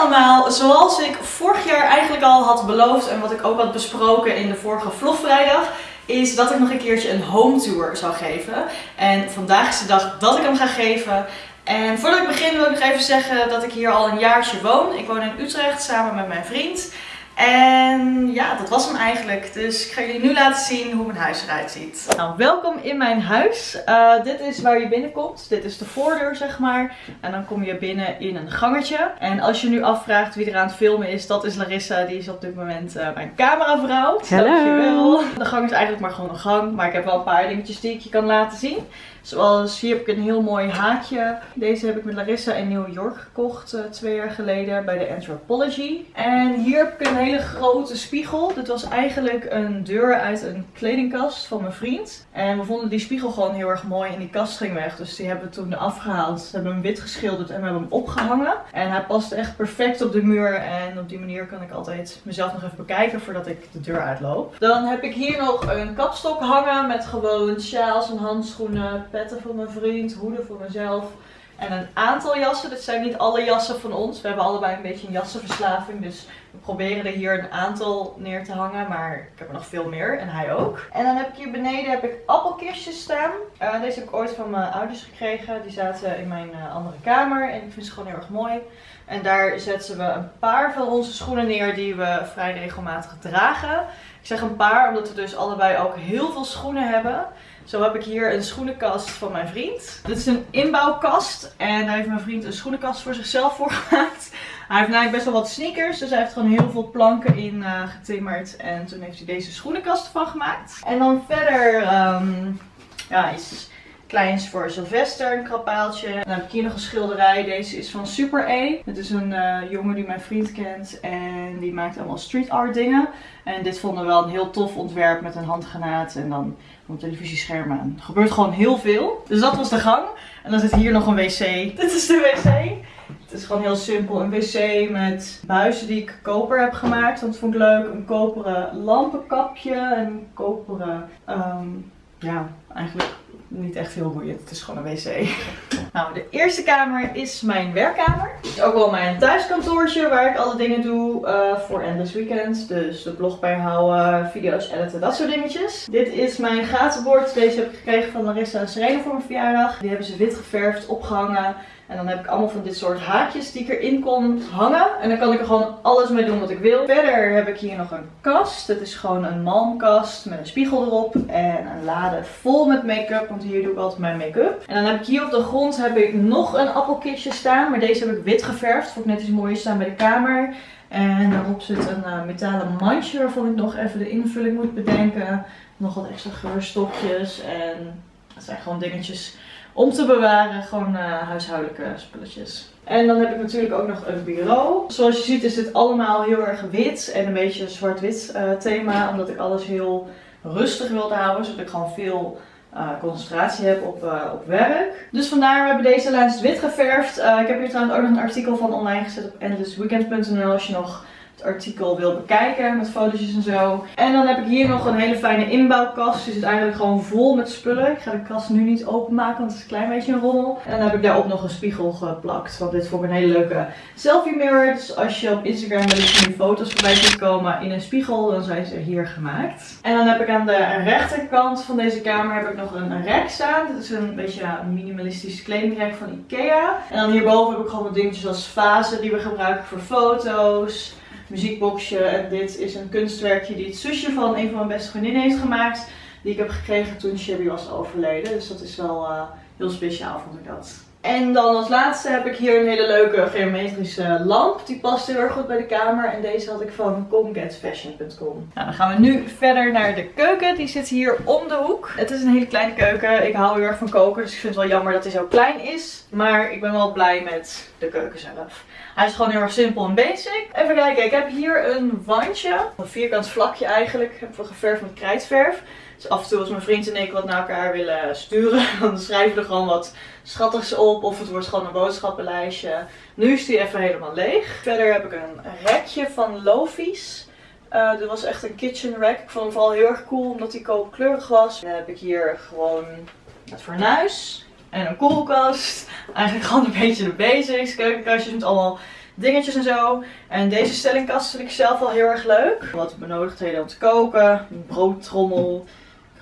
allemaal, zoals ik vorig jaar eigenlijk al had beloofd en wat ik ook had besproken in de vorige vlogvrijdag, is dat ik nog een keertje een home tour zou geven. En vandaag is de dag dat ik hem ga geven. En voordat ik begin wil ik nog even zeggen dat ik hier al een jaartje woon. Ik woon in Utrecht samen met mijn vriend. En ja, dat was hem eigenlijk. Dus ik ga jullie nu laten zien hoe mijn huis eruit ziet. Nou, welkom in mijn huis. Uh, dit is waar je binnenkomt. Dit is de voordeur, zeg maar. En dan kom je binnen in een gangetje. En als je nu afvraagt wie er aan het filmen is, dat is Larissa. Die is op dit moment uh, mijn cameravrouw. Hallo. Dankjewel. De gang is eigenlijk maar gewoon een gang. Maar ik heb wel een paar dingetjes die ik je kan laten zien. Zoals hier heb ik een heel mooi haakje. Deze heb ik met Larissa in New York gekocht uh, twee jaar geleden bij de Anthropology. En hier heb ik een hele grote spiegel. Dit was eigenlijk een deur uit een kledingkast van mijn vriend. En we vonden die spiegel gewoon heel erg mooi en die kast ging weg. Dus die hebben we toen afgehaald. We hebben hem wit geschilderd en we hebben hem opgehangen. En hij past echt perfect op de muur. En op die manier kan ik altijd mezelf nog even bekijken voordat ik de deur uitloop. Dan heb ik hier nog een kapstok hangen met gewoon sjaals en handschoenen petten voor mijn vriend, hoeden voor mezelf. En een aantal jassen. Dit zijn niet alle jassen van ons. We hebben allebei een beetje een jassenverslaving. Dus we proberen er hier een aantal neer te hangen. Maar ik heb er nog veel meer. En hij ook. En dan heb ik hier beneden heb ik appelkistjes staan. Uh, deze heb ik ooit van mijn ouders gekregen. Die zaten in mijn uh, andere kamer. En ik vind ze gewoon heel erg mooi. En daar zetten we een paar van onze schoenen neer die we vrij regelmatig dragen. Ik zeg een paar omdat we dus allebei ook heel veel schoenen hebben. Zo heb ik hier een schoenenkast van mijn vriend. Dit is een inbouwkast. En daar heeft mijn vriend een schoenenkast voor zichzelf voor gemaakt. Hij heeft namelijk best wel wat sneakers. Dus hij heeft gewoon heel veel planken in uh, getimmerd. En toen heeft hij deze schoenenkast van gemaakt. En dan verder um, ja, iets kleins voor Sylvester, een krabbaaltje. En dan heb ik hier nog een schilderij. Deze is van Super E. Het is een uh, jongen die mijn vriend kent. En die maakt allemaal street art dingen. En dit vonden we wel een heel tof ontwerp met een handgranaat. En dan een televisiescherm aan. Er gebeurt gewoon heel veel. Dus dat was de gang. En dan zit hier nog een wc. Dit is de wc. Het is gewoon heel simpel. Een wc met buizen die ik koper heb gemaakt. Dat vond ik leuk. Een koperen lampenkapje. En een koperen... Um, ja, eigenlijk niet echt heel boeiend. Het is gewoon een wc. Nou, de eerste kamer is mijn werkkamer. Is ook wel mijn thuiskantoortje waar ik alle dingen doe uh, voor Endless Weekends. Dus de blog bijhouden, video's editen, dat soort dingetjes. Dit is mijn gatenbord. Deze heb ik gekregen van Larissa en Serena voor mijn verjaardag. Die hebben ze wit geverfd, opgehangen. En dan heb ik allemaal van dit soort haakjes die ik erin kon hangen. En dan kan ik er gewoon alles mee doen wat ik wil. Verder heb ik hier nog een kast. Het is gewoon een malmkast met een spiegel erop. En een lade vol met make-up. Want hier doe ik altijd mijn make-up. En dan heb ik hier op de grond heb ik nog een appelkistje staan. Maar deze heb ik wit geverfd. Vond ik net iets mooier staan bij de kamer. En daarop zit een uh, metalen mandje waarvan ik nog even de invulling moet bedenken. Nog wat extra geurstokjes. En dat zijn gewoon dingetjes om te bewaren. Gewoon uh, huishoudelijke spulletjes. En dan heb ik natuurlijk ook nog een bureau. Zoals je ziet is dit allemaal heel erg wit en een beetje zwart-wit uh, thema. Omdat ik alles heel rustig wilde houden. Zodat ik gewoon veel uh, concentratie heb op, op werk. Dus vandaar, we hebben deze lijst wit geverfd. Ik heb hier trouwens ook nog een artikel van online gezet op endlessweekend.nl als je nog artikel wil bekijken met fotootjes en zo. En dan heb ik hier nog een hele fijne inbouwkast. Die zit eigenlijk gewoon vol met spullen. Ik ga de kast nu niet openmaken, want het is een klein beetje een rommel. En dan heb ik daarop nog een spiegel geplakt. Want dit vond ik een hele leuke selfie mirror. Dus als je op Instagram wel eens die foto's voorbij ziet komen in een spiegel, dan zijn ze hier gemaakt. En dan heb ik aan de rechterkant van deze kamer heb ik nog een rek staan. Dit is een beetje een minimalistisch kledingrek van Ikea. En dan hierboven heb ik gewoon wat dingetjes als vazen die we gebruiken voor foto's muziekboxje. En dit is een kunstwerkje die het zusje van een van mijn beste vriendinnen heeft gemaakt. Die ik heb gekregen toen Sherry was overleden. Dus dat is wel uh, heel speciaal vond ik dat. En dan als laatste heb ik hier een hele leuke geometrische lamp. Die past heel erg goed bij de kamer. En deze had ik van comgetfashion.com. Nou, dan gaan we nu verder naar de keuken. Die zit hier om de hoek. Het is een hele kleine keuken. Ik hou heel erg van koken. Dus ik vind het wel jammer dat hij zo klein is. Maar ik ben wel blij met de keuken zelf. Hij is gewoon heel erg simpel en basic. Even kijken, ik heb hier een wandje. Een vierkant vlakje eigenlijk. Ik heb we geverfd met krijtverf. Dus af en toe als mijn vriend en ik wat naar elkaar willen sturen, dan schrijven we er gewoon wat schattigs op. Of het wordt gewoon een boodschappenlijstje. Nu is die even helemaal leeg. Verder heb ik een rekje van Lofi's. Uh, dit was echt een kitchen rack. Ik vond hem vooral heel erg cool omdat hij koopkleurig was. Dan heb ik hier gewoon het fornuis en een koelkast. Eigenlijk gewoon een beetje de basics. Keukenkastjes met allemaal dingetjes en zo. En deze stellingkast vind ik zelf wel heel erg leuk. Wat benodigdheden om te koken. Broodtrommel.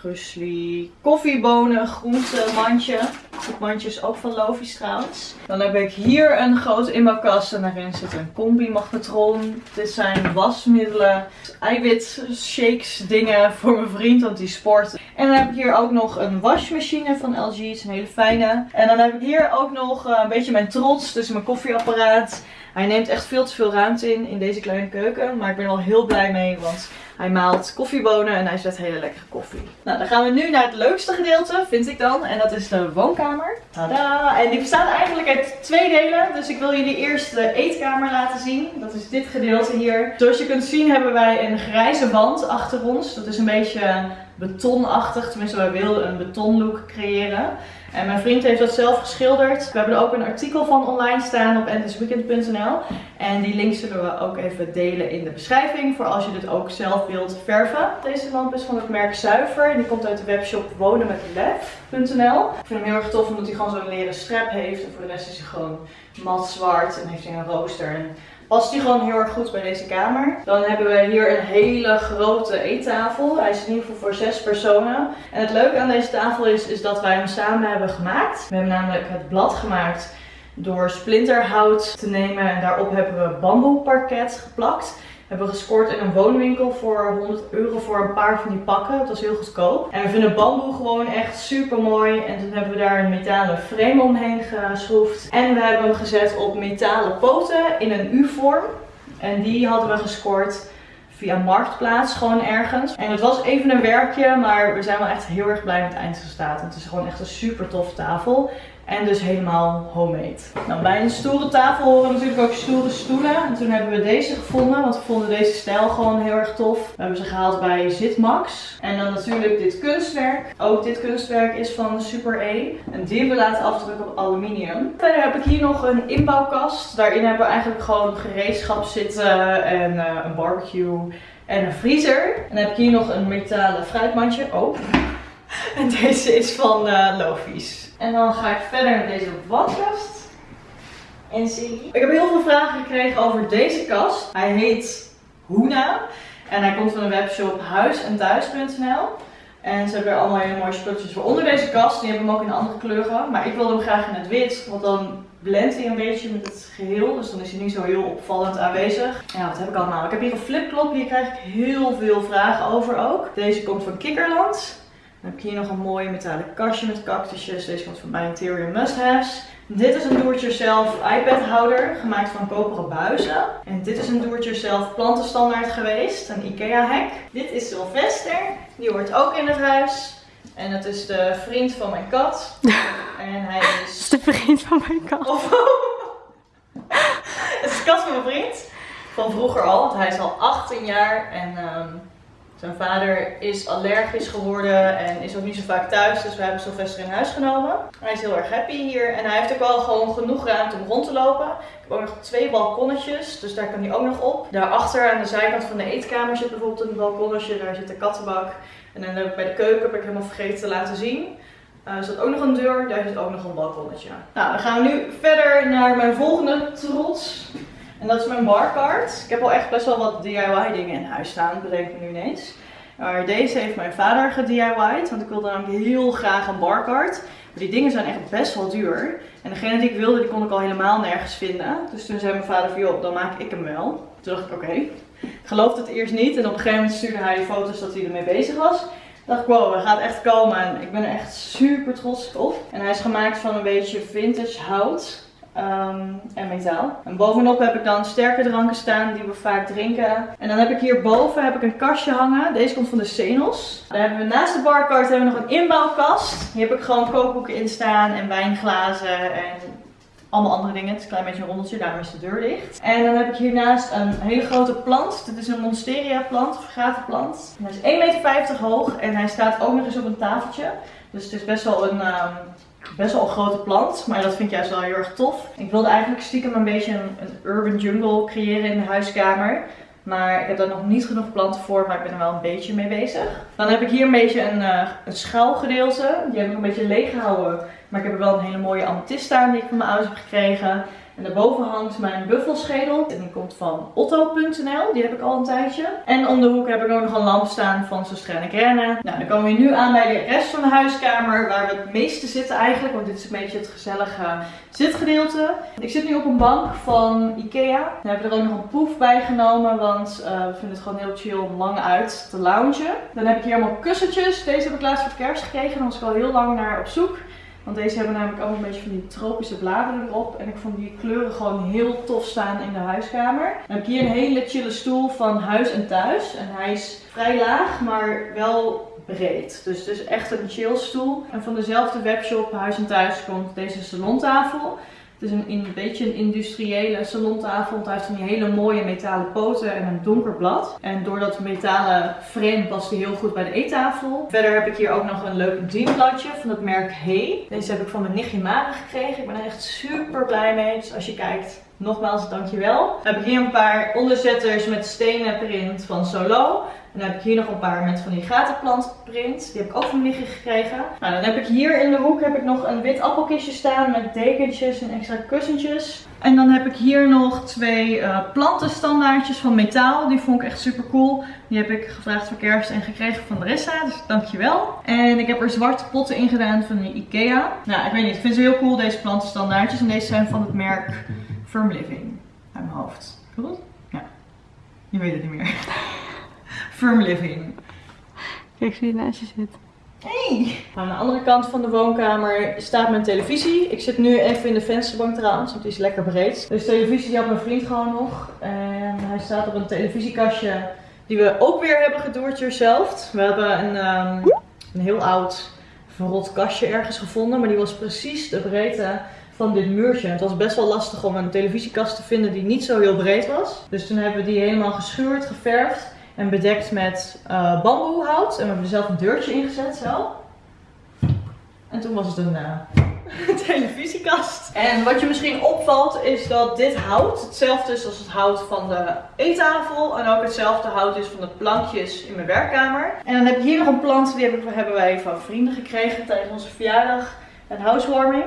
Krusli, koffiebonen, groentemandje. Het mandje is ook van Lovies trouwens. Dan heb ik hier een grote inbouwkast en daarin zit een combi-magnetron. Dit zijn wasmiddelen, eiwitshakes, dingen voor mijn vriend, want die sport. En dan heb ik hier ook nog een wasmachine van LG, het is een hele fijne. En dan heb ik hier ook nog eh, een beetje mijn trots, dus mijn koffieapparaat. Hij neemt echt veel te veel ruimte in, in deze kleine keuken. Maar ik ben er wel heel blij mee, want hij maalt koffiebonen en hij zet hele lekkere koffie. Nou, dan gaan we nu naar het leukste gedeelte, vind ik dan. En dat is de woonkamer. Tada! En die bestaat eigenlijk uit twee delen. Dus ik wil jullie eerst de eetkamer laten zien. Dat is dit gedeelte hier. Zoals je kunt zien hebben wij een grijze wand achter ons. Dat is een beetje betonachtig. Tenminste, wij wilden een betonlook creëren. En mijn vriend heeft dat zelf geschilderd. We hebben er ook een artikel van online staan op endlessweekend.nl. En die link zullen we ook even delen in de beschrijving voor als je dit ook zelf wilt verven. Deze lamp is van het merk Zuiver. Die komt uit de webshop wonenmetlef.nl. Ik vind hem heel erg tof omdat hij gewoon zo'n leren strap heeft. En voor de rest is hij gewoon mat zwart en heeft hij een rooster. En past die gewoon heel erg goed bij deze kamer. Dan hebben we hier een hele grote eettafel. Hij is in ieder geval voor zes personen. En het leuke aan deze tafel is, is dat wij hem samen hebben gemaakt. We hebben namelijk het blad gemaakt door splinterhout te nemen. En daarop hebben we bamboeparket geplakt hebben gescoord in een woonwinkel voor 100 euro voor een paar van die pakken. Dat was heel goedkoop. En we vinden bamboe gewoon echt super mooi. En toen hebben we daar een metalen frame omheen geschroefd. En we hebben hem gezet op metalen poten in een U-vorm. En die hadden we gescoord via Marktplaats gewoon ergens. En het was even een werkje, maar we zijn wel echt heel erg blij met het eindresultaat. Het is gewoon echt een super toffe tafel. En dus helemaal homemade. Nou, bij een stoere tafel horen natuurlijk ook stoere stoelen. En toen hebben we deze gevonden, want we vonden deze stijl gewoon heel erg tof. We hebben ze gehaald bij Zitmax. En dan natuurlijk dit kunstwerk. Ook dit kunstwerk is van Super E. En die hebben we laten afdrukken op aluminium. Verder heb ik hier nog een inbouwkast. Daarin hebben we eigenlijk gewoon gereedschap zitten en uh, een barbecue en een vriezer. En dan heb ik hier nog een metalen fruitmandje. Oh. En deze is van uh, Lofies. En dan ga ik verder met deze wastkast. En zie. Ik heb heel veel vragen gekregen over deze kast. Hij heet Hoena. En hij komt van de webshop huisenthuis.nl. En ze hebben er allemaal hele mooie spulletjes voor onder deze kast. Die hebben hem ook in andere kleuren. Maar ik wilde hem graag in het wit. Want dan blendt hij een beetje met het geheel. Dus dan is hij niet zo heel opvallend aanwezig. Ja, wat heb ik allemaal? Ik heb hier een flipklop. Hier krijg ik heel veel vragen over ook. Deze komt van Kikkerland. Dan heb ik hier nog een mooi metalen kastje met cactusjes. Deze komt van mijn Interior Must Haves. Dit is een do-it-yourself iPad houder gemaakt van koperen buizen. En dit is een do-it-yourself plantenstandaard geweest, een Ikea hack. Dit is Sylvester, die hoort ook in het huis. En het is de vriend van mijn kat. En hij is... de vriend van mijn kat. het is de kat van mijn vriend. Van vroeger al, want hij is al 18 jaar en... Um, zijn vader is allergisch geworden en is ook niet zo vaak thuis, dus we hebben Sylvester in huis genomen. Hij is heel erg happy hier en hij heeft ook wel gewoon genoeg ruimte om rond te lopen. Ik heb ook nog twee balkonnetjes, dus daar kan hij ook nog op. Daarachter aan de zijkant van de eetkamer zit bijvoorbeeld een balkonnetje, daar zit de kattenbak. En dan heb ik bij de keuken, heb ik helemaal vergeten te laten zien. Uh, er zit ook nog een deur, daar zit ook nog een balkonnetje. Nou, dan gaan we nu verder naar mijn volgende trots. En dat is mijn barcard. Ik heb al echt best wel wat DIY dingen in huis staan, bedenk ik nu ineens. Maar deze heeft mijn vader gedIY'd, want ik wilde namelijk heel graag een barcard. Maar die dingen zijn echt best wel duur. En degene die ik wilde, die kon ik al helemaal nergens vinden. Dus toen zei mijn vader van, joh, dan maak ik hem wel. Toen dacht ik, oké. Ik geloofde het eerst niet. En op een gegeven moment stuurde hij foto's dat hij ermee bezig was. Toen dacht ik, wow, hij gaat echt komen. En ik ben er echt super trots op. En hij is gemaakt van een beetje vintage hout. Um, en metaal. En bovenop heb ik dan sterke dranken staan die we vaak drinken. En dan heb ik hierboven heb ik een kastje hangen. Deze komt van de Senos. Dan hebben we naast de barcard hebben we nog een inbouwkast. Hier heb ik gewoon kookboeken in staan en wijnglazen en allemaal andere dingen. Het is een klein beetje een rondeltje, daarom is de deur dicht. En dan heb ik hiernaast een hele grote plant. Dit is een monsteria plant, of plant. Hij is 1,50 meter hoog en hij staat ook nog eens op een tafeltje. Dus het is best wel een... Um, best wel een grote plant, maar dat vind ik juist wel heel erg tof. Ik wilde eigenlijk stiekem een beetje een, urban jungle creëren in de huiskamer. Maar ik heb daar nog niet genoeg planten voor, maar ik ben er wel een beetje mee bezig. Dan heb ik hier een beetje een, uh, schuilgedeelte. Die heb ik een beetje leeg gehouden. Maar ik heb er wel een hele mooie amethyst staan die ik van mijn ouders heb gekregen. En daarboven hangt mijn buffelschedel. En die komt van otto.nl. Die heb ik al een tijdje. En om de hoek heb ik ook nog een lamp staan van Sostrenne Grenne. Nou, dan komen we nu aan bij de rest van de huiskamer. Waar we het meeste zitten eigenlijk. Want dit is een beetje het gezellige zitgedeelte. Ik zit nu op een bank van Ikea. We hebben er ook nog een poef bij genomen. Want uh, we vinden het gewoon heel chill om lang uit te loungen. Dan heb ik hier allemaal kussentjes. Deze heb ik laatst voor kerst gekregen. Daar was ik al heel lang naar op zoek. Want deze hebben namelijk allemaal een beetje van die tropische bladeren erop. En ik vond die kleuren gewoon heel tof staan in de huiskamer. Dan heb ik hier een hele chille stoel van Huis en Thuis. En hij is vrij laag, maar wel breed. Dus het is echt een chill stoel. En van dezelfde webshop Huis en Thuis komt deze salontafel. Het is een, een beetje een industriële salontafel. Want hij heeft van die hele mooie metalen poten en een donker blad. En door dat metalen frame past hij heel goed bij de eettafel. Verder heb ik hier ook nog een leuk bedienbladje van het merk Hey. Deze heb ik van mijn nichtje Mara gekregen. Ik ben er echt super blij mee. Dus als je kijkt, nogmaals dankjewel. Dan heb ik hier een paar onderzetters met stenen print van Solo. En dan heb ik hier nog een paar met van die gatenplantprint. Die heb ik ook van Liggen gekregen. Nou, dan heb ik hier in de hoek heb ik nog een wit appelkistje staan met dekentjes en extra kussentjes. En dan heb ik hier nog twee uh, plantenstandaardjes van metaal. Die vond ik echt super cool. Die heb ik gevraagd voor kerst en gekregen van Larissa. Dus dankjewel. En ik heb er zwarte potten in gedaan van de Ikea. Nou, ik weet niet. Ik vind ze heel cool deze plantenstandaardjes. En deze zijn van het merk Firm Living. Uit mijn hoofd. Goed? Ja. Je weet het niet meer. Firm Living. Kijk, zie je naast je zit. Hey! Aan de andere kant van de woonkamer staat mijn televisie. Ik zit nu even in de vensterbank trouwens, want die is lekker breed. Dus de televisie die had mijn vriend gewoon nog. En hij staat op een televisiekastje die we ook weer hebben gedoord yourself. We hebben een, um, een heel oud verrot kastje ergens gevonden, maar die was precies de breedte van dit muurtje. Het was best wel lastig om een televisiekast te vinden die niet zo heel breed was. Dus toen hebben we die helemaal geschuurd, geverfd. En bedekt met uh, bamboehout. En we hebben er zelf een deurtje ingezet zo. En toen was het een uh, televisiekast. En wat je misschien opvalt is dat dit hout hetzelfde is als het hout van de eettafel. En ook hetzelfde hout is van de plankjes in mijn werkkamer. En dan heb ik hier nog een plant, die hebben wij van vrienden gekregen tijdens onze verjaardag en housewarming.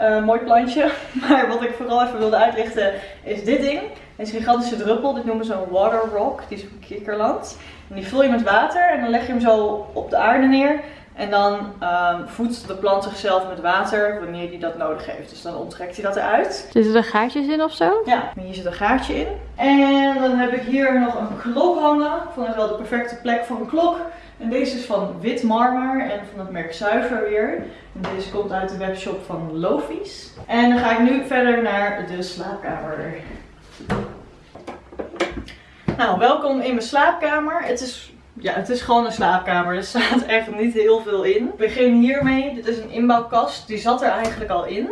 Uh, mooi plantje. Maar wat ik vooral even wilde uitlichten is dit ding. Deze gigantische druppel, dit noemen ze een water rock. Die is van Kikkerland. En die vul je met water en dan leg je hem zo op de aarde neer. En dan um, voedt de plant zichzelf met water wanneer hij dat nodig heeft. Dus dan onttrekt hij dat eruit. Zitten er gaatjes in of zo? Ja, hier zit een gaatje in. En dan heb ik hier nog een klok hangen. Ik vond het wel de perfecte plek voor een klok. En deze is van wit marmer en van het merk Zuiver weer. En deze komt uit de webshop van Lofies. En dan ga ik nu verder naar de slaapkamer. Nou, welkom in mijn slaapkamer. Het is, ja, het is gewoon een slaapkamer. Er staat echt niet heel veel in. Ik begin hiermee. Dit is een inbouwkast. Die zat er eigenlijk al in.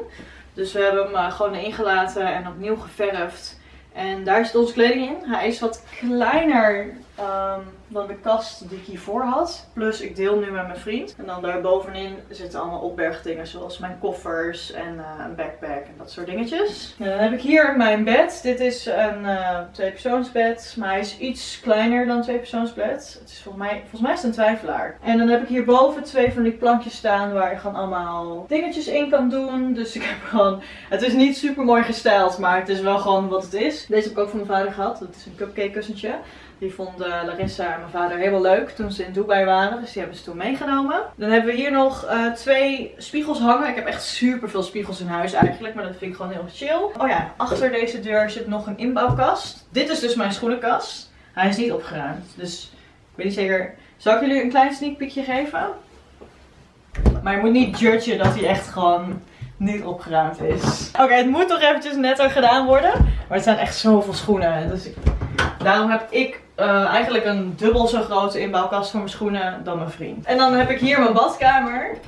Dus we hebben hem eh, gewoon ingelaten en opnieuw geverfd. En daar zit onze kleding in. Hij is wat kleiner um, dan de kast die ik hiervoor had. Plus ik deel nu met mijn vriend. En dan daarbovenin zitten allemaal opbergdingen zoals mijn koffers en uh, een backpack en dat soort dingetjes. En dan heb ik hier mijn bed. Dit is een uh, tweepersoonsbed. Maar hij is iets kleiner dan tweepersoonsbed. Het is volgens mij, volgens mij is het een twijfelaar. En dan heb ik hierboven twee van die plankjes staan waar je gewoon allemaal dingetjes in kan doen. Dus ik heb gewoon... Het is niet super mooi gestyled, maar het is wel gewoon wat het is. Deze heb ik ook van mijn vader gehad. Dat is een cupcake kussentje. Die vonden Larissa en mijn vader helemaal leuk toen ze in Dubai waren. Dus die hebben ze toen meegenomen. Dan hebben we hier nog uh, twee spiegels hangen. Ik heb echt super veel spiegels in huis eigenlijk. Maar dat vind ik gewoon heel chill. Oh ja, achter deze deur zit nog een inbouwkast. Dit is dus mijn schoenenkast. Hij is niet opgeruimd. Dus ik weet niet zeker. Zal ik jullie een klein sneak peekje geven? Maar je moet niet judgen dat hij echt gewoon niet opgeruimd is. Oké, het moet toch eventjes netter gedaan worden. Maar het zijn echt zoveel schoenen. Dus daarom heb ik uh, eigenlijk een dubbel zo grote inbouwkast voor mijn schoenen dan mijn vriend. En dan heb ik hier mijn badkamer.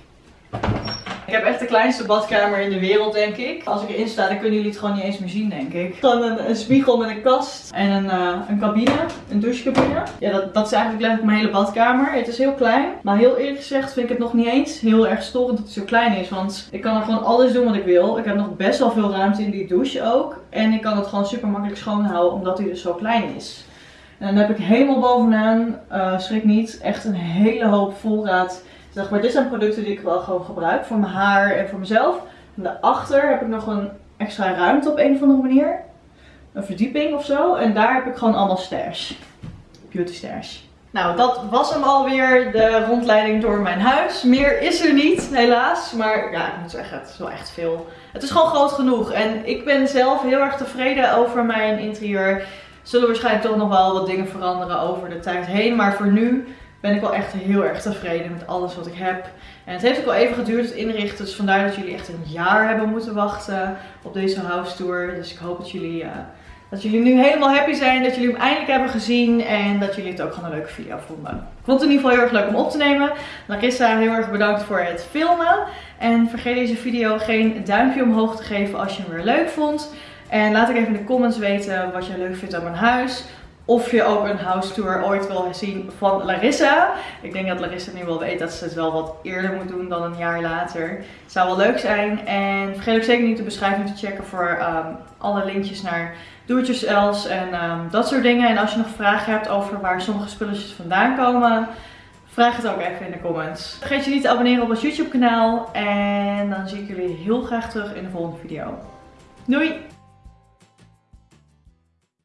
Ik heb echt de kleinste badkamer in de wereld, denk ik. Als ik erin sta, dan kunnen jullie het gewoon niet eens meer zien, denk ik. Dan een, een spiegel met een kast en een, uh, een cabine, een douchecabine. Ja, dat, dat is eigenlijk letterlijk mijn hele badkamer. Het is heel klein, maar heel eerlijk gezegd vind ik het nog niet eens heel erg storend dat het zo klein is. Want ik kan er gewoon alles doen wat ik wil. Ik heb nog best wel veel ruimte in die douche ook. En ik kan het gewoon super makkelijk schoonhouden, omdat hij dus zo klein is. En dan heb ik helemaal bovenaan, uh, schrik niet, echt een hele hoop voorraad. Zeg maar, dit zijn producten die ik wel gewoon gebruik voor mijn haar en voor mezelf. En daarachter heb ik nog een extra ruimte op een of andere manier. Een verdieping of zo. En daar heb ik gewoon allemaal stash. Beauty stash. Nou, dat was hem alweer, de rondleiding door mijn huis. Meer is er niet, helaas. Maar ja, ik moet zeggen, het is wel echt veel. Het is gewoon groot genoeg. En ik ben zelf heel erg tevreden over mijn interieur. Zullen waarschijnlijk toch nog wel wat dingen veranderen over de tijd heen. Maar voor nu ben ik wel echt heel erg tevreden met alles wat ik heb. En het heeft ook wel even geduurd het inrichten. Dus vandaar dat jullie echt een jaar hebben moeten wachten op deze house tour. Dus ik hoop dat jullie... Uh, dat jullie nu helemaal happy zijn, dat jullie hem eindelijk hebben gezien en dat jullie het ook gewoon een leuke video vonden. Ik vond het in ieder geval heel erg leuk om op te nemen. Larissa, heel erg bedankt voor het filmen. En vergeet deze video geen duimpje omhoog te geven als je hem weer leuk vond. En laat ik even in de comments weten wat je leuk vindt aan mijn huis. Of je ook een house tour ooit wil zien van Larissa. Ik denk dat Larissa nu wel weet dat ze het wel wat eerder moet doen dan een jaar later. Het zou wel leuk zijn. En vergeet ook zeker niet de beschrijving te checken voor um, alle linkjes naar do-it-yourselfs en um, dat soort dingen. En als je nog vragen hebt over waar sommige spulletjes vandaan komen, vraag het ook even in de comments. Vergeet je niet te abonneren op ons YouTube kanaal. En dan zie ik jullie heel graag terug in de volgende video. Doei!